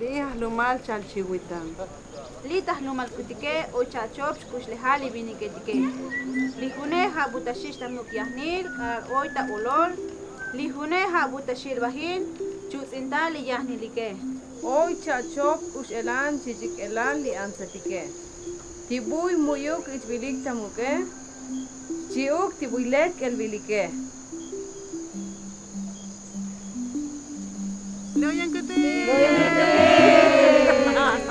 Lih lumal chalchihuitan. Litah lumal kutike o chachops kush lehali biniketike. Lihune habutashish tamuk yahnil kar oita olol. Lihune habutashil bahin chutintali yahnilike. Hoy chachop ush elan chichik elan li ansatike. Tibuy muyuk ichbilik tamuke. Chiuk tibuylet elbilike. Loyan kete. Nakita ko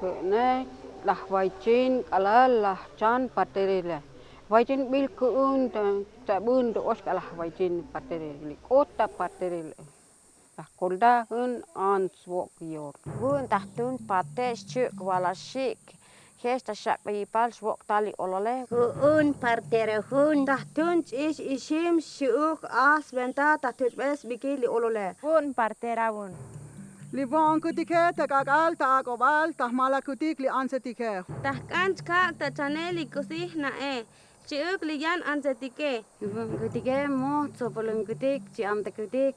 Kene lah waicin kala lah chan paterile. Waicin bil kuun ta ta bun do os kala waicin paterile. Kota paterile. Lah kolda hun an swok yor. Gun tahtun pates chuk wala shik. Hesta shak bayi pal swok tali olole. Un partere hun tahtun ish ishim shuk as benta tahtun bes bikili olole. Gun partera un. Libonkutike, tekakal, takobal, tahmalakutik, li ansetike. Tahkanchka, tachane, likusih nae. Chiuk liyan ansetike. Libonkutike, mo, tsopolinkutik, chiamtekutik,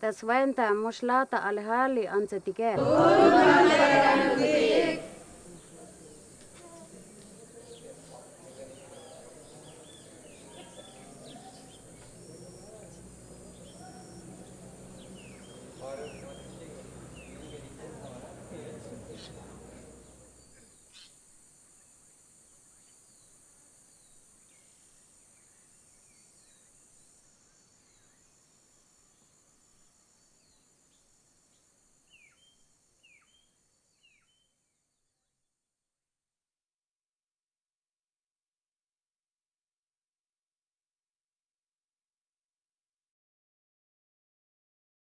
taswenta, moshlata, alhali, ansetike. Urukalekutik.